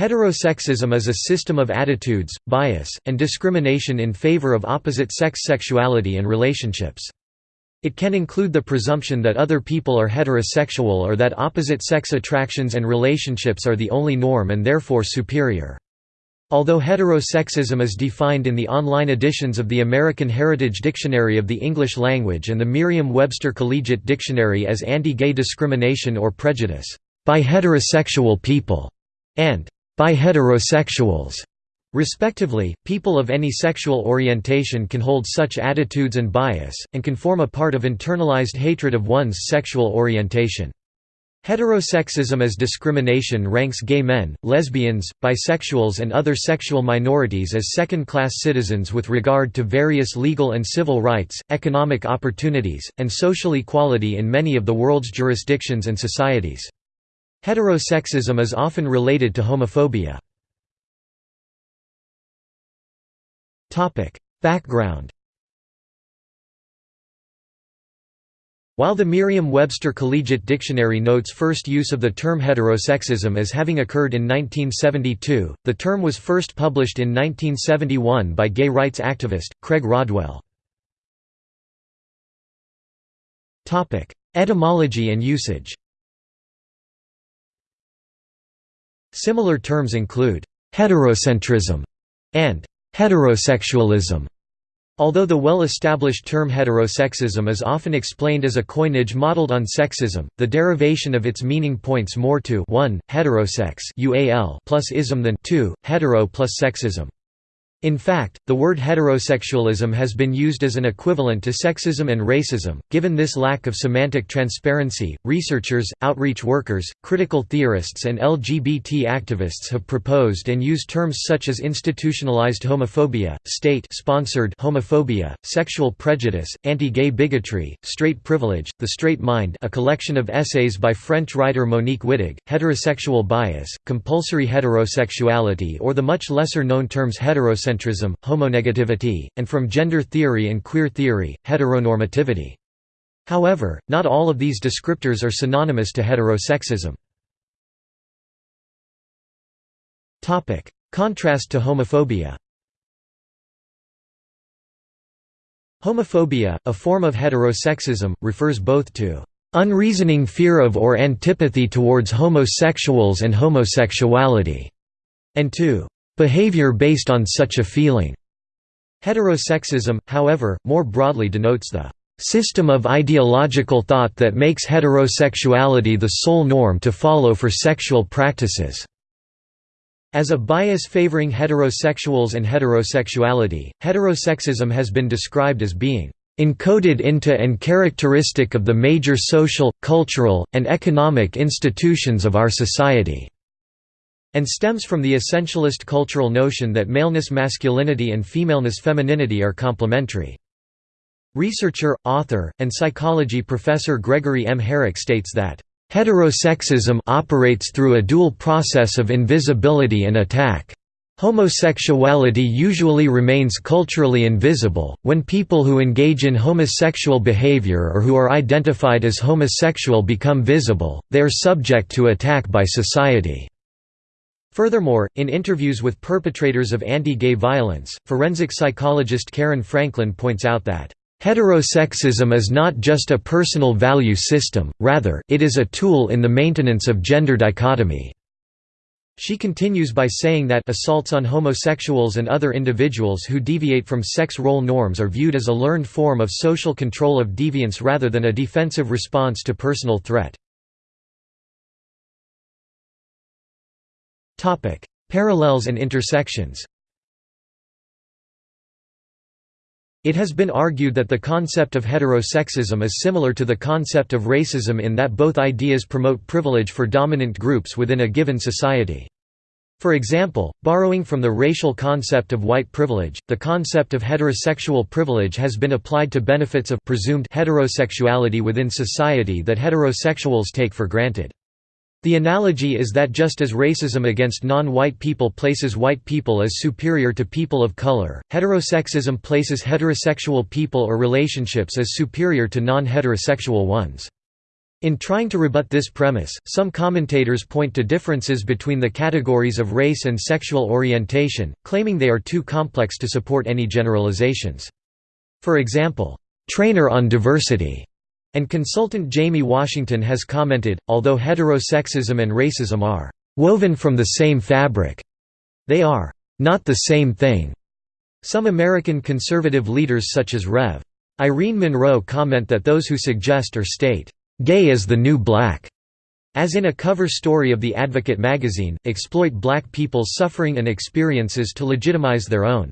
Heterosexism is a system of attitudes, bias, and discrimination in favor of opposite-sex sexuality and relationships. It can include the presumption that other people are heterosexual or that opposite-sex attractions and relationships are the only norm and therefore superior. Although heterosexism is defined in the online editions of the American Heritage Dictionary of the English Language and the Merriam-Webster Collegiate Dictionary as anti-gay discrimination or prejudice, by heterosexual people, and by heterosexuals. Respectively, people of any sexual orientation can hold such attitudes and bias, and can form a part of internalized hatred of one's sexual orientation. Heterosexism as discrimination ranks gay men, lesbians, bisexuals and other sexual minorities as second-class citizens with regard to various legal and civil rights, economic opportunities, and social equality in many of the world's jurisdictions and societies. Heterosexism is often related to homophobia. Background While the Merriam-Webster Collegiate Dictionary notes first use of the term heterosexism as having occurred in 1972, the term was first published in 1971 by gay rights activist, Craig Rodwell. Etymology and usage Similar terms include heterocentrism and heterosexualism. Although the well-established term heterosexism is often explained as a coinage modeled on sexism, the derivation of its meaning points more to 1. heterosex plus ism than 2. hetero plus sexism. In fact, the word heterosexualism has been used as an equivalent to sexism and racism. Given this lack of semantic transparency, researchers, outreach workers, critical theorists, and LGBT activists have proposed and used terms such as institutionalized homophobia, state sponsored homophobia, sexual prejudice, anti-gay bigotry, straight privilege, the straight mind, a collection of essays by French writer Monique Wittig, heterosexual bias, compulsory heterosexuality, or the much lesser known terms heterosexuality Eurocentrism, homonegativity, and from gender theory and queer theory, heteronormativity. However, not all of these descriptors are synonymous to heterosexism. Contrast to homophobia Homophobia, a form of heterosexism, refers both to unreasoning fear of or antipathy towards homosexuals and homosexuality, and to behavior based on such a feeling. Heterosexism, however, more broadly denotes the system of ideological thought that makes heterosexuality the sole norm to follow for sexual practices. As a bias favoring heterosexuals and heterosexuality, heterosexism has been described as being encoded into and characteristic of the major social, cultural, and economic institutions of our society and stems from the essentialist cultural notion that maleness masculinity and femaleness femininity are complementary. Researcher, author, and psychology professor Gregory M. Herek states that, "...heterosexism operates through a dual process of invisibility and attack. Homosexuality usually remains culturally invisible. When people who engage in homosexual behavior or who are identified as homosexual become visible, they are subject to attack by society. Furthermore, in interviews with perpetrators of anti-gay violence, forensic psychologist Karen Franklin points out that, "...heterosexism is not just a personal value system, rather, it is a tool in the maintenance of gender dichotomy." She continues by saying that assaults on homosexuals and other individuals who deviate from sex role norms are viewed as a learned form of social control of deviance rather than a defensive response to personal threat. Topic: Parallels and intersections. It has been argued that the concept of heterosexism is similar to the concept of racism in that both ideas promote privilege for dominant groups within a given society. For example, borrowing from the racial concept of white privilege, the concept of heterosexual privilege has been applied to benefits of presumed heterosexuality within society that heterosexuals take for granted. The analogy is that just as racism against non-white people places white people as superior to people of color, heterosexism places heterosexual people or relationships as superior to non-heterosexual ones. In trying to rebut this premise, some commentators point to differences between the categories of race and sexual orientation, claiming they are too complex to support any generalizations. For example, "'Trainer on Diversity' and consultant Jamie Washington has commented, although heterosexism and racism are "'woven from the same fabric', they are "'not the same thing'". Some American conservative leaders such as Rev. Irene Monroe comment that those who suggest or state "'Gay is the New Black' as in a cover story of The Advocate magazine, exploit black people's suffering and experiences to legitimize their own.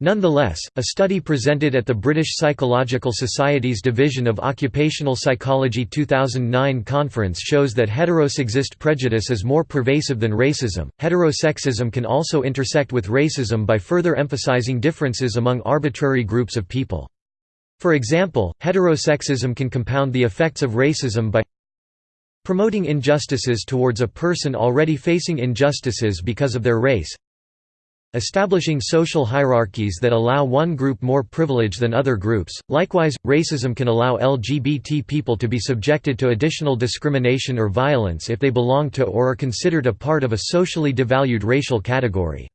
Nonetheless, a study presented at the British Psychological Society's Division of Occupational Psychology 2009 conference shows that heterosexist prejudice is more pervasive than racism. Heterosexism can also intersect with racism by further emphasizing differences among arbitrary groups of people. For example, heterosexism can compound the effects of racism by promoting injustices towards a person already facing injustices because of their race establishing social hierarchies that allow one group more privilege than other groups. Likewise, racism can allow LGBT people to be subjected to additional discrimination or violence if they belong to or are considered a part of a socially devalued racial category.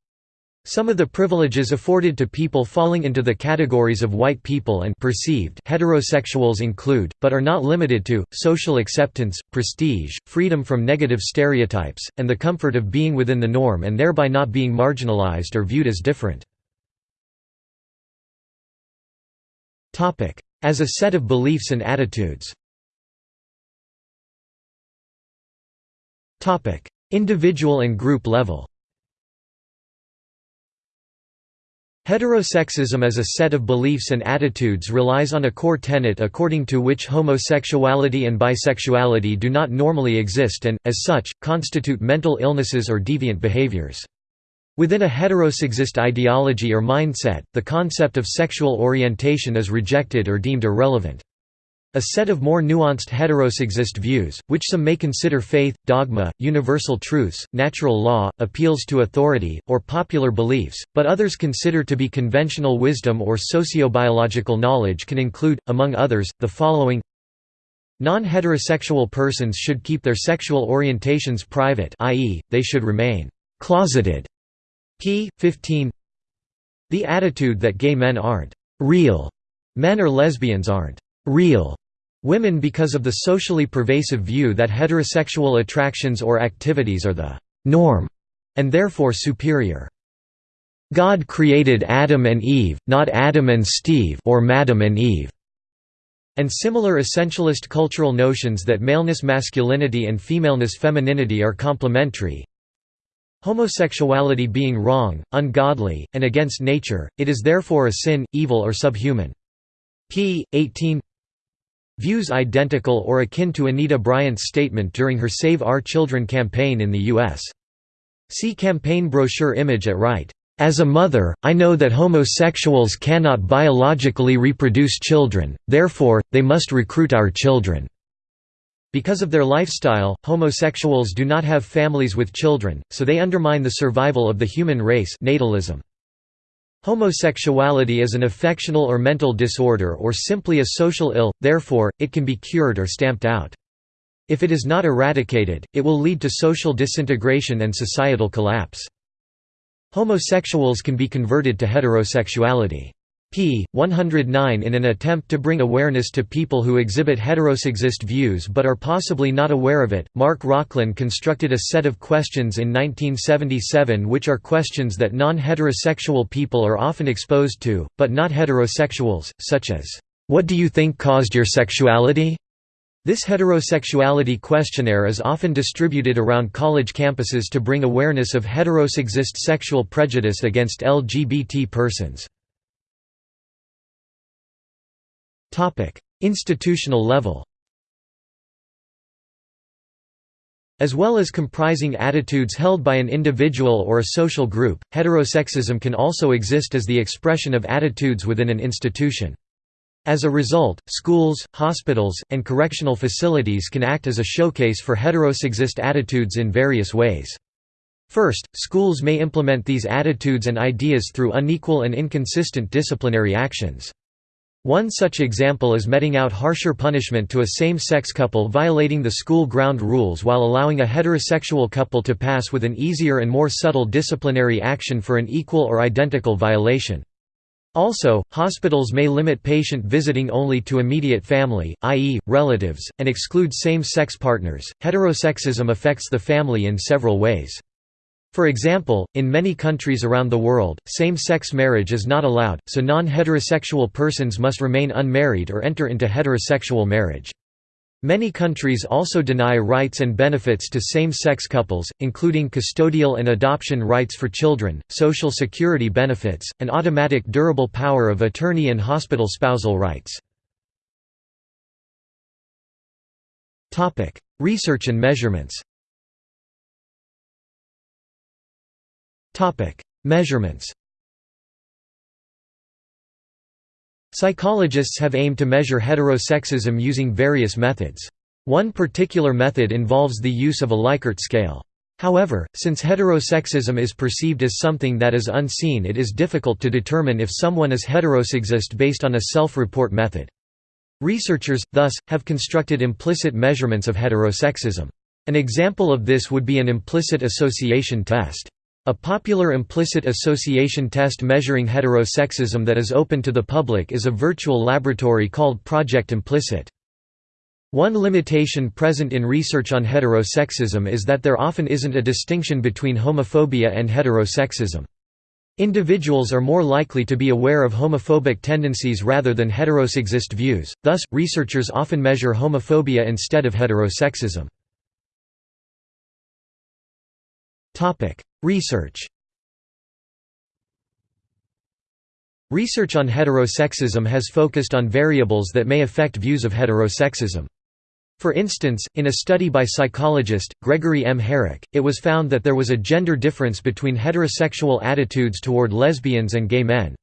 Some of the privileges afforded to people falling into the categories of white people and perceived heterosexuals include, but are not limited to, social acceptance, prestige, freedom from negative stereotypes, and the comfort of being within the norm and thereby not being marginalized or viewed as different. As a set of beliefs and attitudes. Individual and group level Heterosexism as a set of beliefs and attitudes relies on a core tenet according to which homosexuality and bisexuality do not normally exist and, as such, constitute mental illnesses or deviant behaviors. Within a heterosexist ideology or mindset, the concept of sexual orientation is rejected or deemed irrelevant. A set of more nuanced heterosexist views, which some may consider faith, dogma, universal truths, natural law, appeals to authority, or popular beliefs, but others consider to be conventional wisdom or sociobiological knowledge can include, among others, the following Non-heterosexual persons should keep their sexual orientations private i.e., they should remain «closeted» p. 15 The attitude that gay men aren't «real» men or lesbians aren't «real» women because of the socially pervasive view that heterosexual attractions or activities are the norm and therefore superior. God created Adam and Eve, not Adam and Steve or Madam and Eve. And similar essentialist cultural notions that maleness masculinity and femaleness femininity are complementary. Homosexuality being wrong, ungodly, and against nature, it is therefore a sin, evil or subhuman. p. 18 Views identical or akin to Anita Bryant's statement during her Save Our Children campaign in the U.S. See campaign brochure image at right. As a mother, I know that homosexuals cannot biologically reproduce children, therefore, they must recruit our children. Because of their lifestyle, homosexuals do not have families with children, so they undermine the survival of the human race natalism. Homosexuality is an affectional or mental disorder or simply a social ill, therefore, it can be cured or stamped out. If it is not eradicated, it will lead to social disintegration and societal collapse. Homosexuals can be converted to heterosexuality p. 109 in an attempt to bring awareness to people who exhibit heterosexist views but are possibly not aware of it. Mark Rochlin constructed a set of questions in 1977 which are questions that non heterosexual people are often exposed to, but not heterosexuals, such as, What do you think caused your sexuality? This heterosexuality questionnaire is often distributed around college campuses to bring awareness of heterosexist sexual prejudice against LGBT persons. Institutional level As well as comprising attitudes held by an individual or a social group, heterosexism can also exist as the expression of attitudes within an institution. As a result, schools, hospitals, and correctional facilities can act as a showcase for heterosexist attitudes in various ways. First, schools may implement these attitudes and ideas through unequal and inconsistent disciplinary actions. One such example is meting out harsher punishment to a same-sex couple violating the school ground rules while allowing a heterosexual couple to pass with an easier and more subtle disciplinary action for an equal or identical violation. Also, hospitals may limit patient visiting only to immediate family, i.e., relatives, and exclude same-sex partners. Heterosexism affects the family in several ways. For example, in many countries around the world, same-sex marriage is not allowed, so non-heterosexual persons must remain unmarried or enter into heterosexual marriage. Many countries also deny rights and benefits to same-sex couples, including custodial and adoption rights for children, social security benefits, and automatic durable power of attorney and hospital spousal rights. Research and measurements Topic: Measurements. Psychologists have aimed to measure heterosexism using various methods. One particular method involves the use of a Likert scale. However, since heterosexism is perceived as something that is unseen it is difficult to determine if someone is heterosexist based on a self-report method. Researchers, thus, have constructed implicit measurements of heterosexism. An example of this would be an implicit association test. A popular implicit association test measuring heterosexism that is open to the public is a virtual laboratory called Project Implicit. One limitation present in research on heterosexism is that there often isn't a distinction between homophobia and heterosexism. Individuals are more likely to be aware of homophobic tendencies rather than heterosexist views, thus, researchers often measure homophobia instead of heterosexism. Research Research on heterosexism has focused on variables that may affect views of heterosexism. For instance, in a study by psychologist, Gregory M. Herek, it was found that there was a gender difference between heterosexual attitudes toward lesbians and gay men.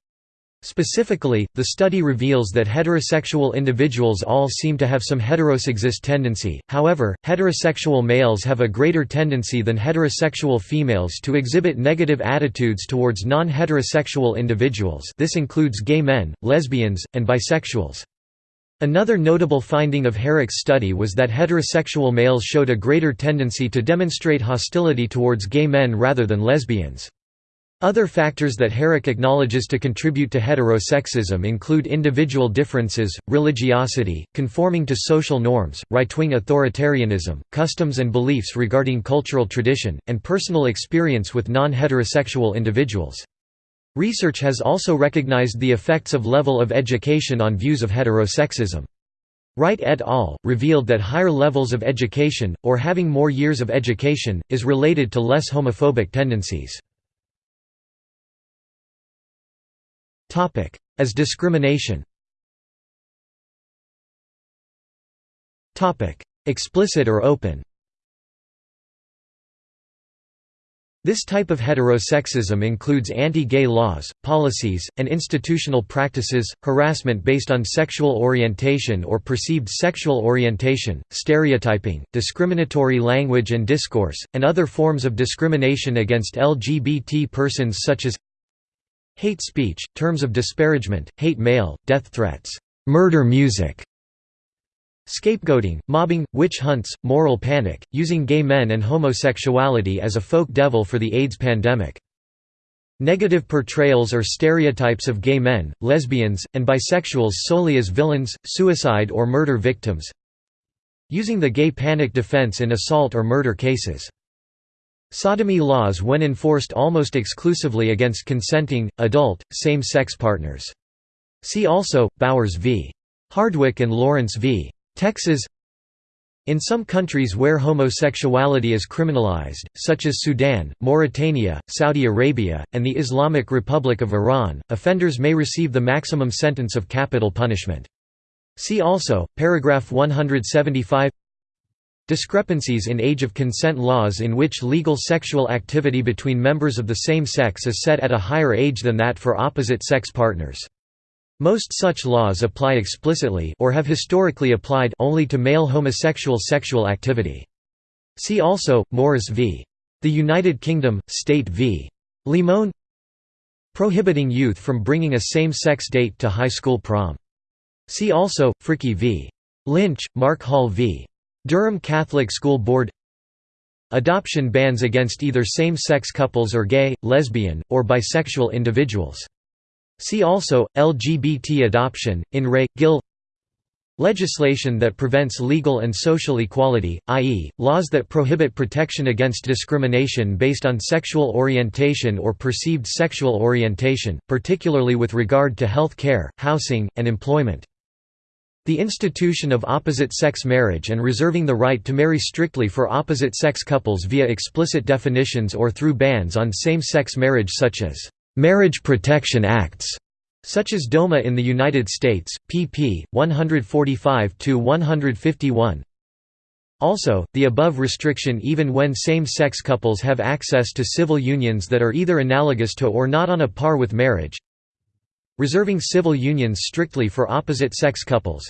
Specifically, the study reveals that heterosexual individuals all seem to have some heterosexist tendency, however, heterosexual males have a greater tendency than heterosexual females to exhibit negative attitudes towards non-heterosexual individuals this includes gay men, lesbians, and bisexuals. Another notable finding of Herek's study was that heterosexual males showed a greater tendency to demonstrate hostility towards gay men rather than lesbians. Other factors that Herek acknowledges to contribute to heterosexism include individual differences, religiosity, conforming to social norms, right-wing authoritarianism, customs and beliefs regarding cultural tradition, and personal experience with non-heterosexual individuals. Research has also recognized the effects of level of education on views of heterosexism. Wright et al. revealed that higher levels of education, or having more years of education, is related to less homophobic tendencies. As discrimination. Topic: Explicit or open. This type of heterosexism includes anti-gay laws, policies, and institutional practices, harassment based on sexual orientation or perceived sexual orientation, stereotyping, discriminatory language and discourse, and other forms of discrimination against LGBT persons such as Hate speech, terms of disparagement, hate mail, death threats, murder music, scapegoating, mobbing, witch hunts, moral panic, using gay men and homosexuality as a folk devil for the AIDS pandemic. Negative portrayals or stereotypes of gay men, lesbians, and bisexuals solely as villains, suicide or murder victims. Using the gay panic defense in assault or murder cases. Sodomy laws when enforced almost exclusively against consenting, adult, same-sex partners. See also, Bowers v. Hardwick and Lawrence v. Texas In some countries where homosexuality is criminalized, such as Sudan, Mauritania, Saudi Arabia, and the Islamic Republic of Iran, offenders may receive the maximum sentence of capital punishment. See also, paragraph 175 Discrepancies in age of consent laws in which legal sexual activity between members of the same sex is set at a higher age than that for opposite-sex partners. Most such laws apply explicitly or have historically applied only to male homosexual sexual activity. See also, Morris v. The United Kingdom, State v. Limon Prohibiting youth from bringing a same-sex date to high school prom See also, Fricke v. Lynch, Marc Hall v. Durham Catholic School Board Adoption bans against either same-sex couples or gay, lesbian, or bisexual individuals. See also, LGBT adoption, in re. Gill Legislation that prevents legal and social equality, i.e., laws that prohibit protection against discrimination based on sexual orientation or perceived sexual orientation, particularly with regard to health care, housing, and employment. The institution of opposite-sex marriage and reserving the right to marry strictly for opposite-sex couples via explicit definitions or through bans on same-sex marriage such as, "...marriage protection acts", such as DOMA in the United States, pp. 145–151 also, the above restriction even when same-sex couples have access to civil unions that are either analogous to or not on a par with marriage reserving civil unions strictly for opposite-sex couples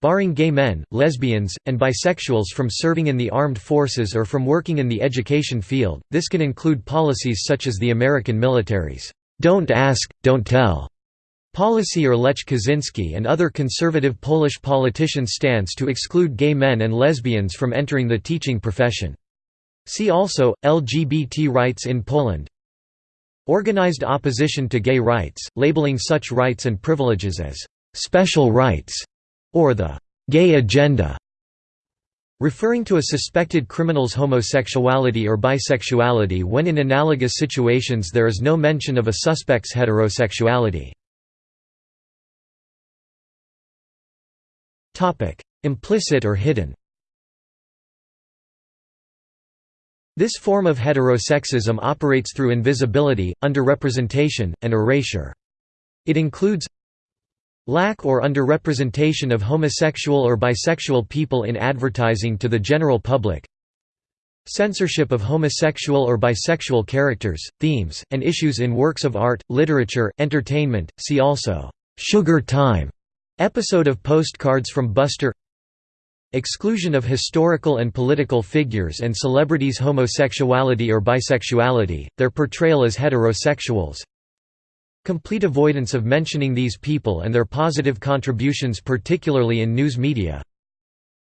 barring gay men, lesbians, and bisexuals from serving in the armed forces or from working in the education field. This can include policies such as the American military's "Don't Ask, Don't Tell" policy or Lech Kaczynski and other conservative Polish politicians' stance to exclude gay men and lesbians from entering the teaching profession. See also, LGBT rights in Poland Organized opposition to gay rights, labeling such rights and privileges as «special rights» or the «gay agenda» referring to a suspected criminal's homosexuality or bisexuality when in analogous situations there is no mention of a suspect's heterosexuality. Implicit or hidden This form of heterosexism operates through invisibility, underrepresentation, and erasure. It includes lack or underrepresentation of homosexual or bisexual people in advertising to the general public censorship of homosexual or bisexual characters, themes, and issues in works of art, literature, entertainment, see also, "'Sugar Time' episode of Postcards from Buster Exclusion of historical and political figures and celebrities' homosexuality or bisexuality, their portrayal as heterosexuals. Complete avoidance of mentioning these people and their positive contributions particularly in news media.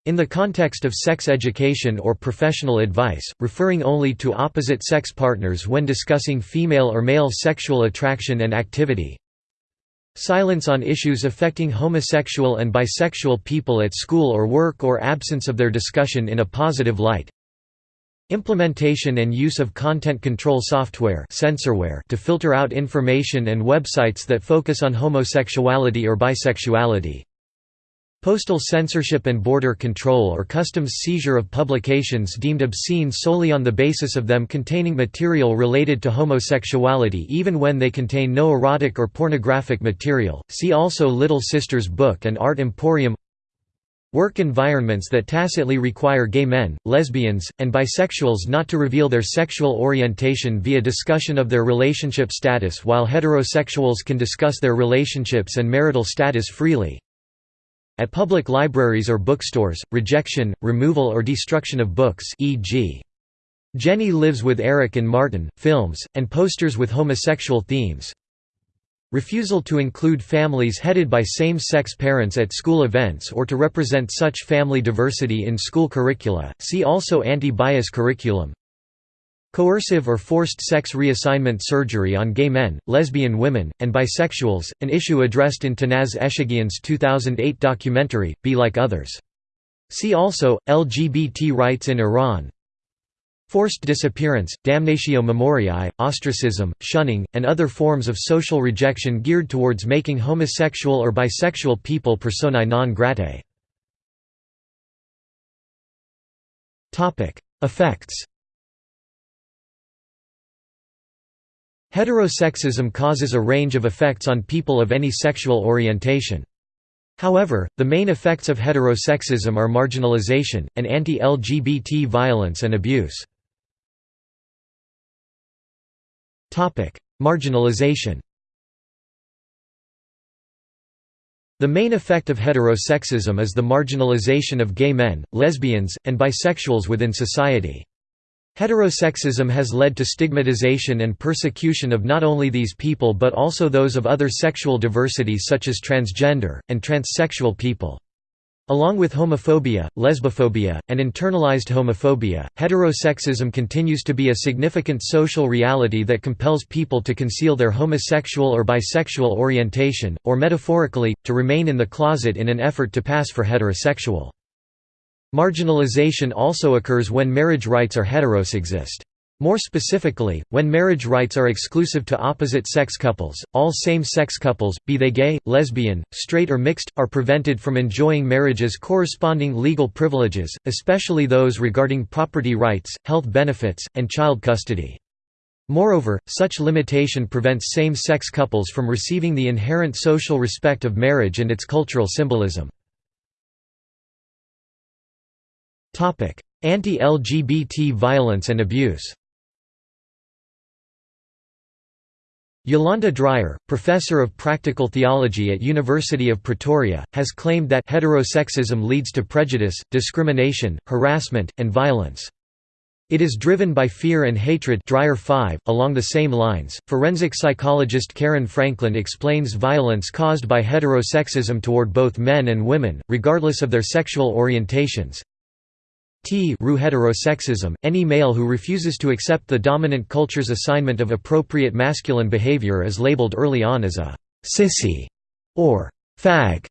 In the context of sex education or professional advice, referring only to opposite sex partners when discussing female or male sexual attraction and activity, Silence on issues affecting homosexual and bisexual people at school or work or absence of their discussion in a positive light. Implementation and use of content control software censorware to filter out information and websites that focus on homosexuality or bisexuality. Postal censorship and border control or customs seizure of publications deemed obscene solely on the basis of them containing material related to homosexuality even when they contain no erotic or pornographic material. See also Little Sisters Book and Art Emporium Work environments that tacitly require gay men, lesbians, and bisexuals not to reveal their sexual orientation via discussion of their relationship status while heterosexuals can discuss their relationships and marital status freely. At public libraries or bookstores, rejection, removal or destruction of books e.g. Jenny Lives with Eric and Martin, films, and posters with homosexual themes. Refusal to include families headed by same-sex parents at school events or to represent such family diversity in school curricula, see also anti-bias curriculum. Coercive or forced sex reassignment surgery on gay men, lesbian women, and bisexuals, an issue addressed in Tanaz Eshaghian's 2008 documentary, Be Like Others. See also, LGBT rights in Iran Forced disappearance, damnatio memoriae, ostracism, shunning, and other forms of social rejection geared towards making homosexual or bisexual people personae non gratae. Effects Heterosexism causes a range of effects on people of any sexual orientation. However, the main effects of heterosexism are marginalization, and anti-LGBT violence and abuse. Marginalization The main effect of heterosexism is the marginalization of gay men, lesbians, and bisexuals within society. Heterosexism has led to stigmatization and persecution of not only these people but also those of other sexual diversities such as transgender, and transsexual people. Along with homophobia, lesbophobia, and internalized homophobia, heterosexism continues to be a significant social reality that compels people to conceal their homosexual or bisexual orientation, or metaphorically, to remain in the closet in an effort to pass for heterosexual. Marginalization also occurs when marriage rights are heterosexist. More specifically, when marriage rights are exclusive to opposite-sex couples, all same-sex couples, be they gay, lesbian, straight or mixed, are prevented from enjoying marriage's corresponding legal privileges, especially those regarding property rights, health benefits, and child custody. Moreover, such limitation prevents same-sex couples from receiving the inherent social respect of marriage and its cultural symbolism. Anti-LGBT violence and abuse Yolanda Dreyer, professor of practical theology at University of Pretoria, has claimed that heterosexism leads to prejudice, discrimination, harassment, and violence. It is driven by fear and hatred Dreyer 5. .Along the same lines, forensic psychologist Karen Franklin explains violence caused by heterosexism toward both men and women, regardless of their sexual orientations. T heterosexism, any male who refuses to accept the dominant culture's assignment of appropriate masculine behavior is labeled early on as a «sissy» or «fag»,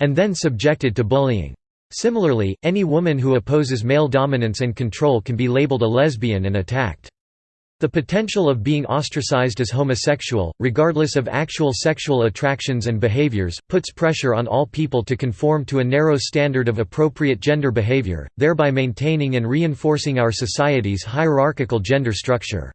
and then subjected to bullying. Similarly, any woman who opposes male dominance and control can be labeled a lesbian and attacked. The potential of being ostracized as homosexual, regardless of actual sexual attractions and behaviors, puts pressure on all people to conform to a narrow standard of appropriate gender behavior, thereby maintaining and reinforcing our society's hierarchical gender structure.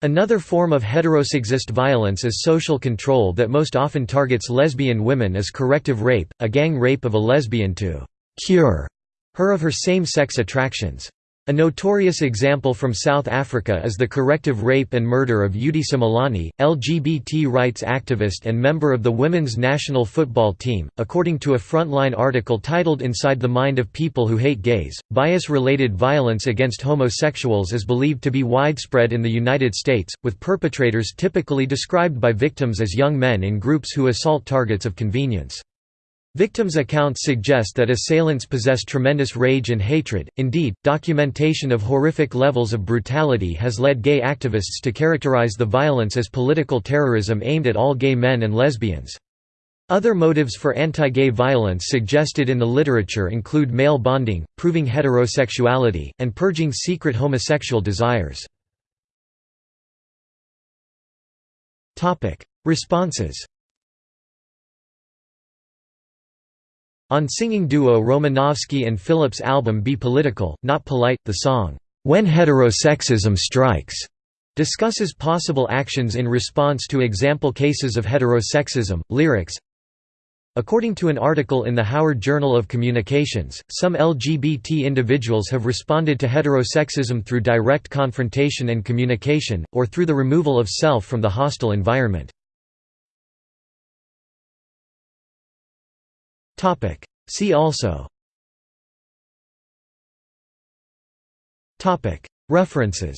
Another form of heterosexist violence is social control that most often targets lesbian women as corrective rape, a gang rape of a lesbian to «cure» her of her same-sex attractions. A notorious example from South Africa is the corrective rape and murder of Eudy Simelane, LGBT rights activist and member of the women's national football team. According to a Frontline article titled Inside the Mind of People Who Hate Gays, bias related violence against homosexuals is believed to be widespread in the United States, with perpetrators typically described by victims as young men in groups who assault targets of convenience. Victims' accounts suggest that assailants possess tremendous rage and hatred, indeed, documentation of horrific levels of brutality has led gay activists to characterize the violence as political terrorism aimed at all gay men and lesbians. Other motives for anti-gay violence suggested in the literature include male bonding, proving heterosexuality, and purging secret homosexual desires. Responses On singing duo Romanovsky and Phillips' album Be Political, Not Polite, the song, "'When Heterosexism Strikes' discusses possible actions in response to example cases of heterosexism. Lyrics According to an article in the Howard Journal of Communications, some LGBT individuals have responded to heterosexism through direct confrontation and communication, or through the removal of self from the hostile environment. Topic. See also Topic. References